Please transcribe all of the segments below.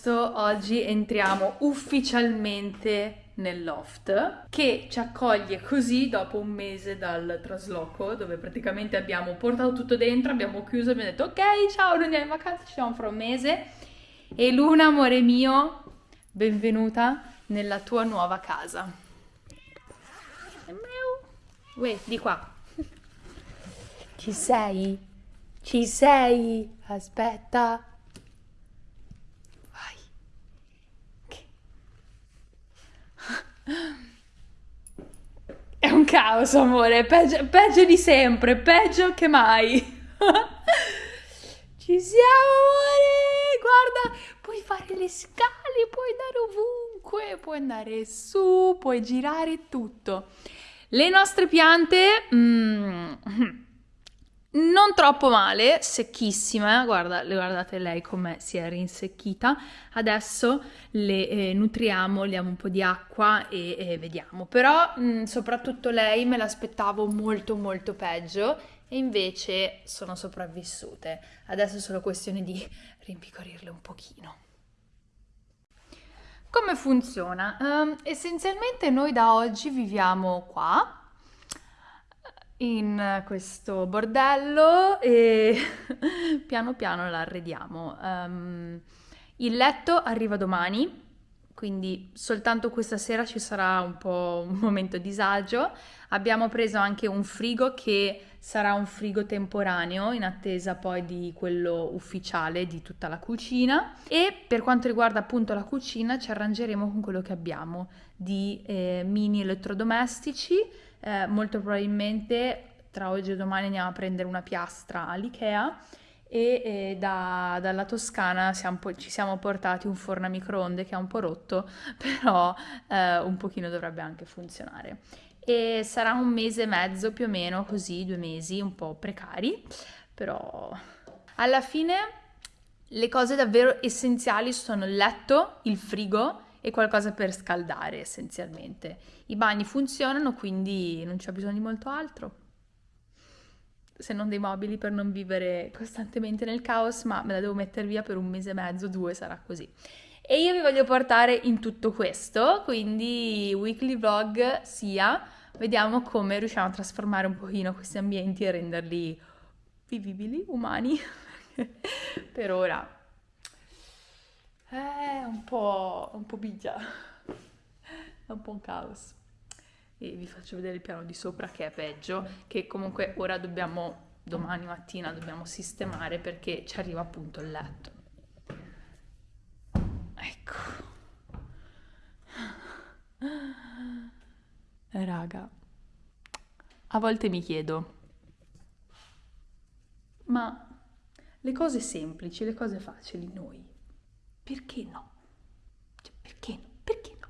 22 agosto, oggi entriamo ufficialmente nel loft che ci accoglie così dopo un mese dal trasloco dove praticamente abbiamo portato tutto dentro, abbiamo chiuso abbiamo detto ok ciao non andiamo in vacanza, ci vediamo fra un mese e Luna amore mio benvenuta nella tua nuova casa. Uè, di qua. Ci sei? Ci sei? Aspetta. Vai. Che- È un caos, amore. Peggio, peggio di sempre, peggio che mai. Ci siamo, amore. Guarda, puoi fare le scale, puoi andare ovunque, puoi andare su, puoi girare tutto. Le nostre piante, mm, non troppo male, secchissime, guarda, le- guardate lei come si è rinsecchita. Adesso le eh, nutriamo, le diamo un po' di acqua e, e vediamo. Però mm, soprattutto lei me l'aspettavo molto molto peggio e invece sono sopravvissute. Adesso è solo questione di rimpicorirle un pochino. Come funziona? Ehm, essenzialmente noi da oggi viviamo qua, in questo bordello e piano piano l'arrediamo. Ehm, il letto arriva domani, quindi soltanto questa sera ci sarà un po' un momento disagio. Abbiamo preso anche un frigo che sarà un frigo temporaneo in attesa poi di quello ufficiale di tutta la cucina e per quanto riguarda appunto la cucina ci arrangeremo con quello che abbiamo di eh, mini elettrodomestici eh, molto probabilmente tra oggi e domani andiamo a prendere una piastra all'Ikea e eh, da- dalla Toscana siamo ci siamo portati un forno a microonde che è un po' rotto, però eh, un pochino dovrebbe anche funzionare. E sarà un mese e mezzo più o meno, così, due mesi, un po' precari, però alla fine le cose davvero essenziali sono il letto, il frigo e qualcosa per scaldare essenzialmente. I bagni funzionano, quindi non c'è bisogno di molto altro. Se non dei mobili per non vivere costantemente nel caos, ma me la devo mettere via per un mese e mezzo, due, sarà così. E io vi voglio portare in tutto questo, quindi weekly vlog sia, vediamo come riusciamo a trasformare un pochino questi ambienti e renderli vivibili, umani. per ora è un po', un po' bigia, è un po' un caos. E vi faccio vedere il piano di sopra che è peggio, che comunque ora dobbiamo, domani mattina dobbiamo sistemare perché ci arriva appunto il letto. Ecco. Eh, Raga, a volte mi chiedo, ma le cose semplici, le cose facili, noi, perché no? Cioè, perché no? Perché no?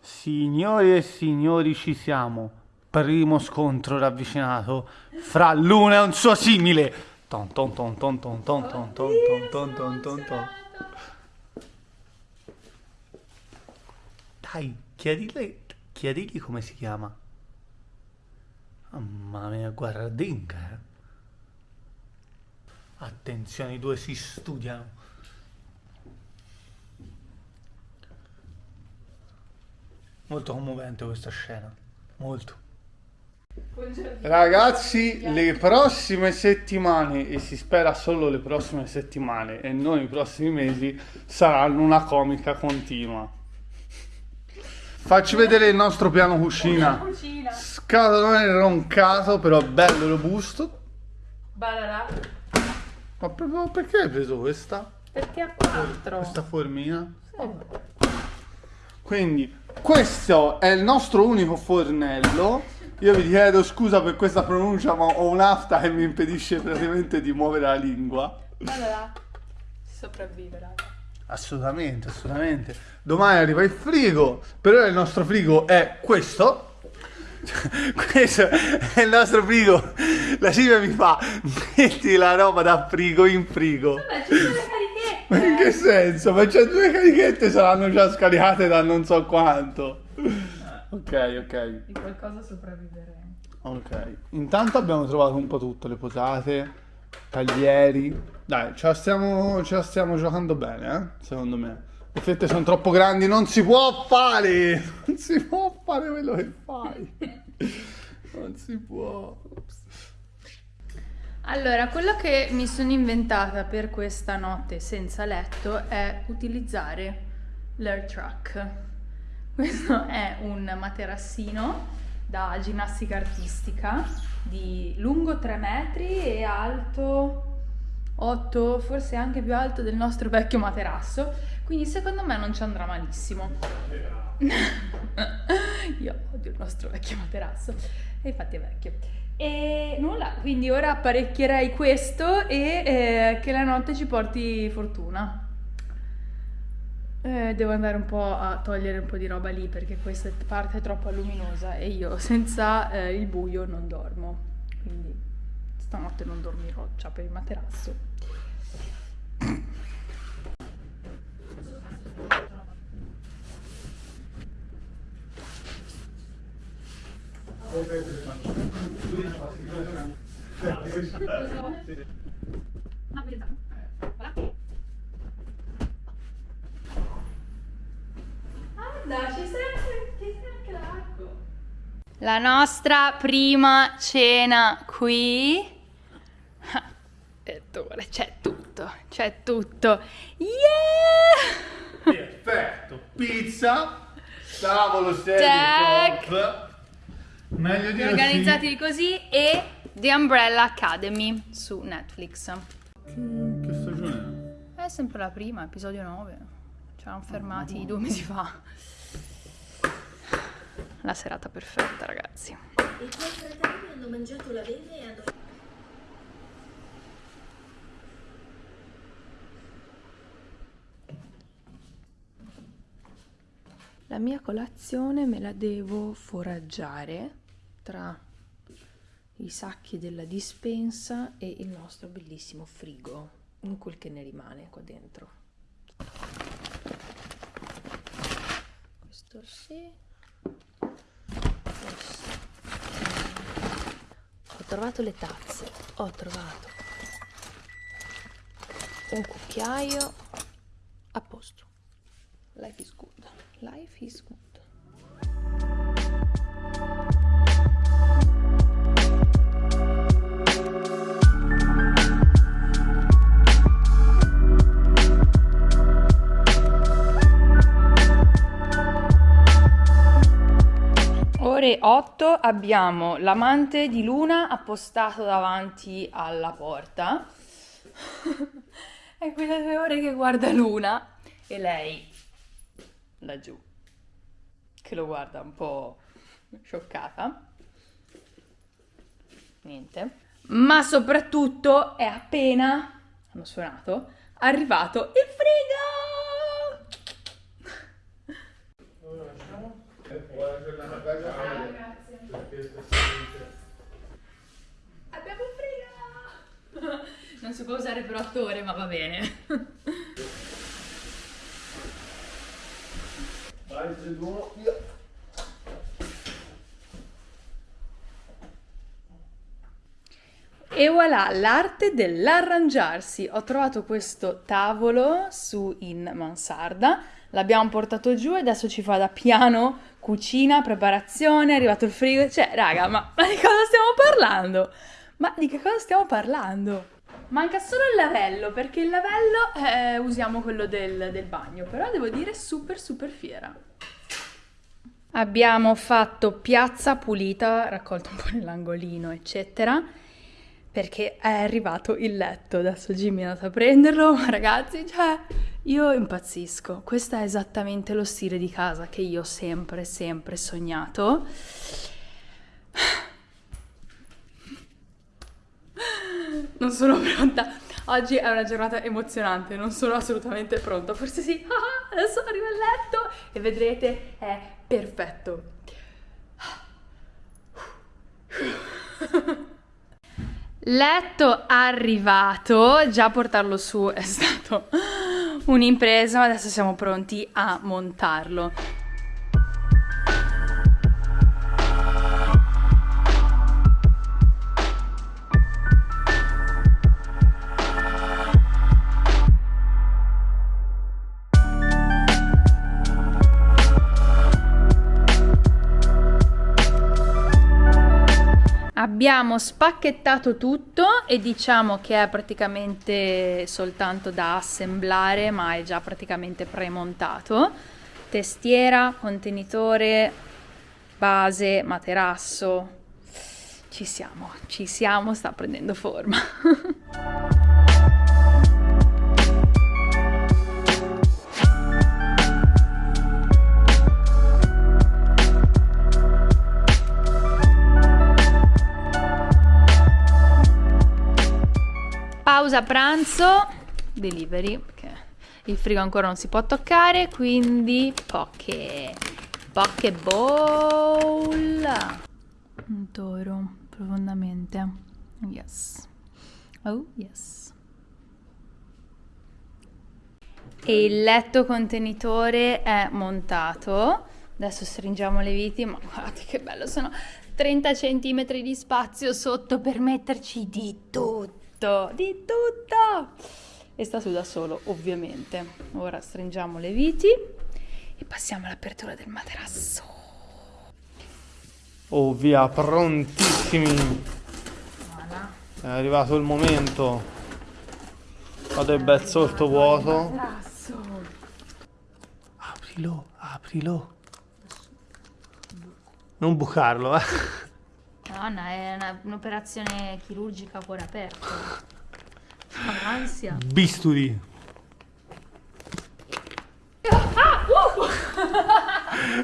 Signori e signori, ci siamo. Primo scontro ravvicinato fra l'una e un suo simile. Ton ton ton ton ton ton ton ton ton ton ton ton ton. Dai, chiedigli, chiedigli come si chiama. Mamma mia, guardinga, eh. Attenzione, i due si studiano. Molto commovente questa scena. Molto. Ragazzi, le prossime settimane, e si spera solo le prossime settimane e non i prossimi mesi, saranno una comica continua. Facci vedere il nostro piano cucina. Cucina. Scatolone roncato, però bello robusto. Bararà. Ma proprio perché hai preso questa? Perché a quattro? Questa formina? Sì. Quindi, questo è il nostro unico fornello. Io vi chiedo scusa per questa pronuncia, ma ho un'afta che mi impedisce praticamente di muovere la lingua. Si sopravvive, raga. Assolutamente, assolutamente. Domani arriva il frigo. Per ora il nostro frigo è questo. questo è il nostro frigo. La Silvia mi fa, metti la roba da frigo in frigo. Vabbè, Ma in che senso? Ma c'è due carichette saranno già scaricate da non so quanto. Ok, ok. Di qualcosa sopravviveremo. Ok. Intanto abbiamo trovato un po' tutto, le posate, taglieri. Dai, ce la stiamo, ce la stiamo giocando bene, eh? Secondo me. Le fette sono troppo grandi, non si può fare! Non si può fare quello che fai. Non si può. Allora, quello che mi sono inventata per questa notte senza letto è utilizzare l'air truck. Questo è un materassino da ginnastica artistica di lungo 3 metri e alto 8, forse anche più alto del nostro vecchio materasso, quindi secondo me non ci andrà malissimo. Io odio il nostro vecchio materasso, e infatti è vecchio. E nulla, quindi ora apparecchierei questo e eh, che la notte ci porti fortuna. Eh, devo andare un po' a togliere un po' di roba lì perché questa parte è troppo luminosa e io senza eh, il buio non dormo. Quindi stanotte non dormirò già per il materasso. La nostra prima cena qui. Ettore, c'è tutto, c'è tutto. Yeah! Perfetto. Pizza, tavolo serio. Meglio dire Organizzati così e The Umbrella Academy su Netflix. Che, che stagione È sempre la prima, episodio 9. Ci eravamo fermati due mesi fa. La serata perfetta, ragazzi. I tuoi fratelli hanno mangiato l'avena e hanno... La mia colazione me la devo foraggiare tra i sacchi della dispensa e il nostro bellissimo frigo, in quel che ne rimane qua dentro. Questo sì. Questo. Ho trovato le tazze, ho trovato un cucchiaio a posto. Life is good. Life is good. Ore 8 abbiamo l'amante di Luna appostato davanti alla porta. È quelle due ore che guarda Luna e lei laggiù che lo guarda un po' scioccata. Niente. Ma soprattutto è appena hanno suonato arrivato il frigo! Abbiamo il frigo! Non si può usare per attore, ma va bene. Vai, 3, 2, 1, via. E voilà, l'arte dell'arrangiarsi. Ho trovato questo tavolo su in mansarda, l'abbiamo portato giù e adesso ci fa da piano, cucina, preparazione, è arrivato il frigo. Cioè, raga, ma, ma di cosa stiamo parlando? Ma di che cosa stiamo parlando? Manca solo il lavello, perché il lavello eh, usiamo quello del, del bagno, però devo dire super super fiera. Abbiamo fatto piazza pulita, raccolto un po' nell'angolino, eccetera, perché è arrivato il letto. Adesso Jimmy è andato a prenderlo, ma ragazzi, cioè, io impazzisco. Questo è esattamente lo stile di casa che io ho sempre, sempre sognato. Non sono pronta. Oggi è una giornata emozionante, non sono assolutamente pronta. Forse sì, adesso arriva il letto e vedrete, è perfetto. Letto arrivato, già portarlo su è stato un'impresa, ma adesso siamo pronti a montarlo. Abbiamo spacchettato tutto e diciamo che è praticamente soltanto da assemblare, ma è già praticamente premontato. Testiera, contenitore, base, materasso. Ci siamo, ci siamo, sta prendendo forma. pausa pranzo, delivery, perché il frigo ancora non si può toccare, quindi poche, poche bowl. Un toro, profondamente. Yes. Oh, yes. E il letto contenitore è montato. Adesso stringiamo le viti, ma guardate che bello, sono 30 cm di spazio sotto per metterci di tutto tutto, di tutto! E sta su da solo, ovviamente. Ora stringiamo le viti e passiamo all'apertura del materasso. Oh via, prontissimi! Voilà. È arrivato il momento. Vado il bel sottovuoto. Materasso. Aprilo, aprilo. Non bucarlo, eh. Nonna, è un'operazione chirurgica a cuore aperto. Ansia. Bisturi.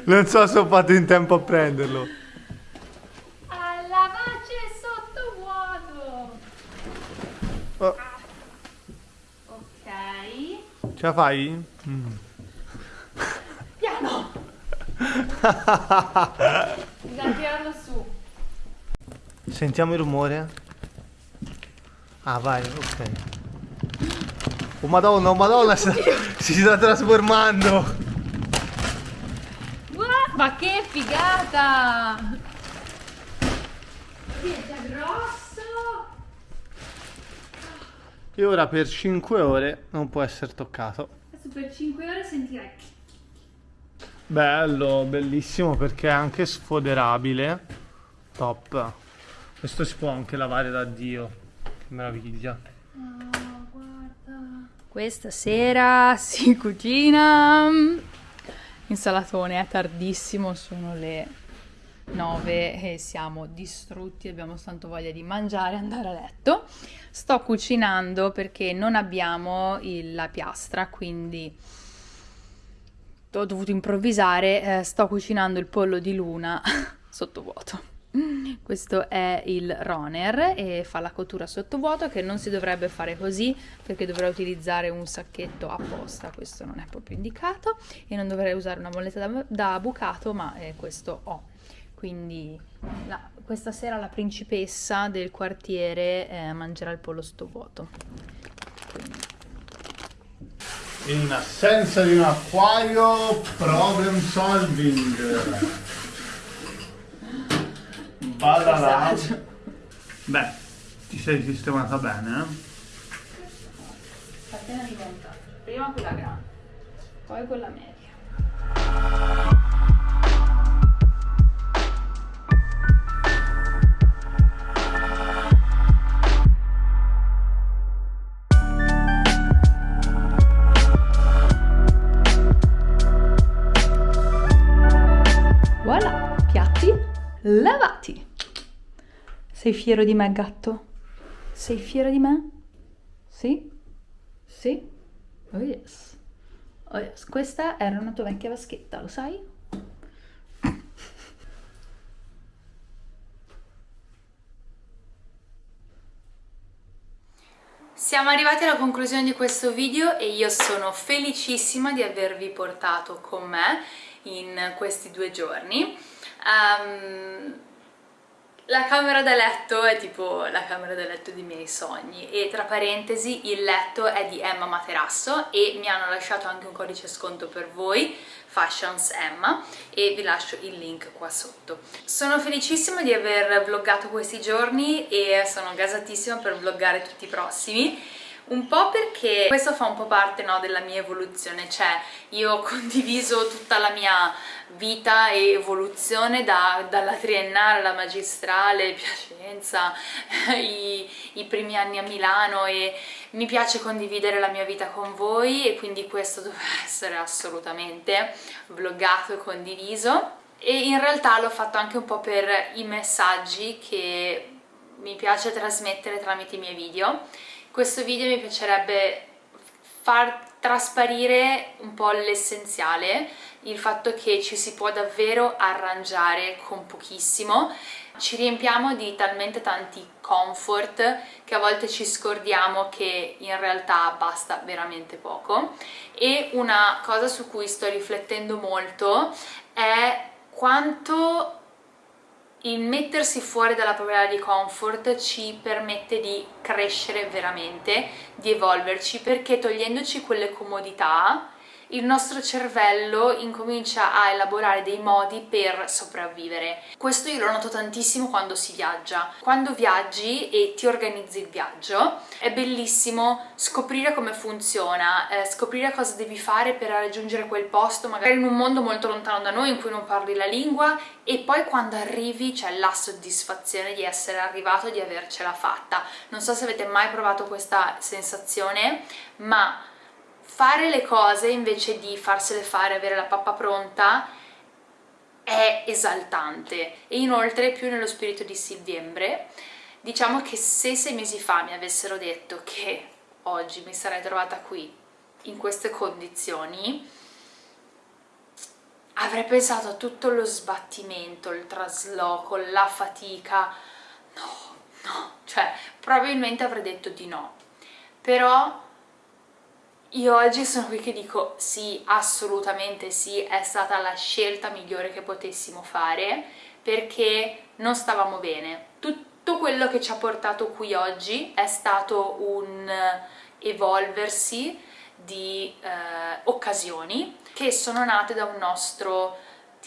Non so se ho fatto in tempo a prenderlo. Alla pace sottovuoto. Oh, Ok. ce la fai? Mm. Piano. Sentiamo il rumore? Ah, vai, ok. Oh madonna, oh madonna, si, si sta trasformando. Ma che figata! Già grosso! E ora per 5 ore non può essere toccato. Adesso per 5 ore sentirai. Bello, bellissimo perché è anche sfoderabile. Top. Questo si può anche lavare da Dio. Che meraviglia. Oh, guarda. Questa sera si cucina. Insalatone, è tardissimo, sono le 9 e siamo distrutti, abbiamo tanto voglia di mangiare e andare a letto. Sto cucinando perché non abbiamo il- la piastra, quindi ho dovuto improvvisare. eh, sto cucinando il pollo di luna sottovuoto. Questo è il Roner e fa la cottura sottovuoto che non si dovrebbe fare così perché dovrei utilizzare un sacchetto apposta, questo non è proprio indicato e non dovrei usare una molletta da, da bucato ma eh, questo ho. Quindi la- questa sera la principessa del quartiere eh, mangerà il pollo sottovuoto. In assenza di un acquario, problem solving. Badala. Disagio. Beh, ti sei sistemata bene, eh? Catena di montaggio. Prima quella grande, poi quella media. Sei fiero di me, gatto? Sei fiero di me? Sì? Sì? Oh yes. Oh yes. Questa era una tua vecchia vaschetta, lo sai? Siamo arrivati alla conclusione di questo video e io sono felicissima di avervi portato con me in questi due giorni. Ehm, la camera da letto è tipo la camera da letto dei miei sogni e tra parentesi il letto è di Emma Materasso e mi hanno lasciato anche un codice sconto per voi Fashions Emma e vi lascio il link qua sotto. Sono felicissima di aver vloggato questi giorni e sono gasatissima per vloggare tutti i prossimi Un po' perché questo fa un po' parte no, della mia evoluzione, cioè io ho condiviso tutta la mia vita e evoluzione da, dalla triennale alla magistrale, Piacenza, i, i primi anni a Milano e mi piace condividere la mia vita con voi e quindi questo deve essere assolutamente vloggato e condiviso e in realtà l'ho fatto anche un po' per i messaggi che mi piace trasmettere tramite i miei video. Questo video mi piacerebbe far trasparire un po' l'essenziale, il fatto che ci si può davvero arrangiare con pochissimo. Ci riempiamo di talmente tanti comfort che a volte ci scordiamo che in realtà basta veramente poco. E una cosa su cui sto riflettendo molto è quanto il mettersi fuori dalla propria area di comfort ci permette di crescere veramente, di evolverci, perché togliendoci quelle comodità il nostro cervello incomincia a elaborare dei modi per sopravvivere. Questo io lo noto tantissimo quando si viaggia. Quando viaggi e ti organizzi il viaggio è bellissimo scoprire come funziona, eh, scoprire cosa devi fare per raggiungere quel posto, magari in un mondo molto lontano da noi in cui non parli la lingua e poi quando arrivi c'è la soddisfazione di essere arrivato, di avercela fatta. Non so se avete mai provato questa sensazione, ma fare le cose invece di farsele fare, avere la pappa pronta è esaltante. E inoltre più nello spirito di settembre diciamo che se sei mesi fa mi avessero detto che oggi mi sarei trovata qui in queste condizioni avrei pensato a tutto lo sbattimento, il trasloco, la fatica. No, no, cioè probabilmente avrei detto di no. Però io oggi sono qui che dico sì, assolutamente sì, è stata la scelta migliore che potessimo fare perché non stavamo bene. Tutto quello che ci ha portato qui oggi è stato un evolversi di eh, occasioni che sono nate da un nostro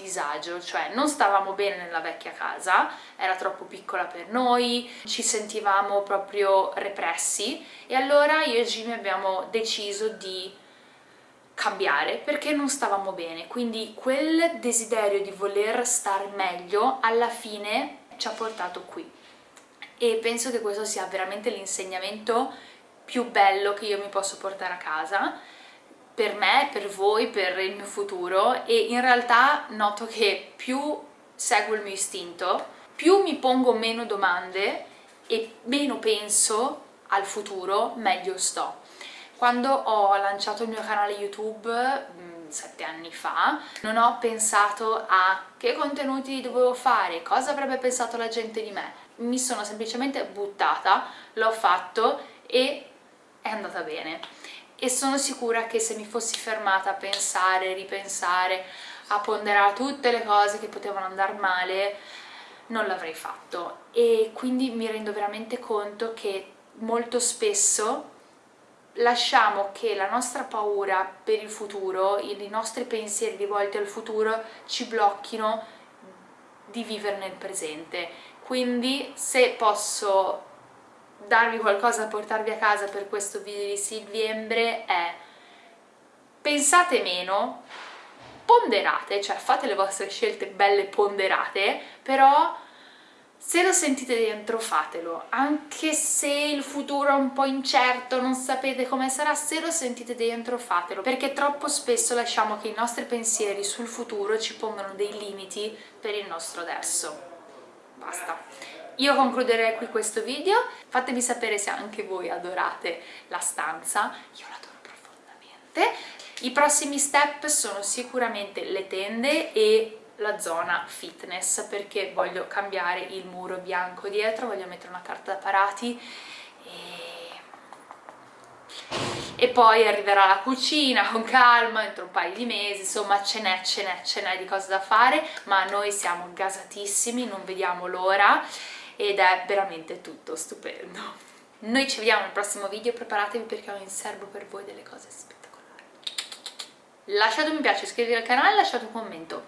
disagio, cioè non stavamo bene nella vecchia casa, era troppo piccola per noi, ci sentivamo proprio repressi e allora io e Jimmy abbiamo deciso di cambiare perché non stavamo bene, quindi quel desiderio di voler stare meglio alla fine ci ha portato qui. E penso che questo sia veramente l'insegnamento più bello che io mi posso portare a casa per me, per voi, per il mio futuro e in realtà noto che più seguo il mio istinto, più mi pongo meno domande e meno penso al futuro, meglio sto. Quando ho lanciato il mio canale YouTube mm, sette anni fa non ho pensato a che contenuti dovevo fare, cosa avrebbe pensato la gente di me mi sono semplicemente buttata, l'ho fatto e è andata bene e sono sicura che se mi fossi fermata a pensare, ripensare, a ponderare tutte le cose che potevano andare male non l'avrei fatto. E quindi mi rendo veramente conto che molto spesso lasciamo che la nostra paura per il futuro, i nostri pensieri rivolti al futuro ci blocchino di vivere nel presente. Quindi se posso darvi qualcosa da portarvi a casa per questo video di Silviembre è pensate meno, ponderate, cioè fate le vostre scelte belle ponderate, però se lo sentite dentro fatelo, anche se il futuro è un po' incerto, non sapete come sarà, se lo sentite dentro fatelo, perché troppo spesso lasciamo che i nostri pensieri sul futuro ci pongano dei limiti per il nostro adesso. Basta. Io concluderei qui questo video, fatemi sapere se anche voi adorate la stanza, io l'adoro profondamente. I prossimi step sono sicuramente le tende e la zona fitness perché voglio cambiare il muro bianco dietro, voglio mettere una carta da parati. E e poi arriverà la cucina con calma entro un paio di mesi, insomma ce n'è, ce n'è, ce n'è di cose da fare, ma noi siamo gasatissimi, non vediamo l'ora ed è veramente tutto stupendo. Noi ci vediamo nel prossimo video, preparatevi perché ho in serbo per voi delle cose spettacolari. Lasciate un mi piace, iscrivetevi al canale lasciate un commento.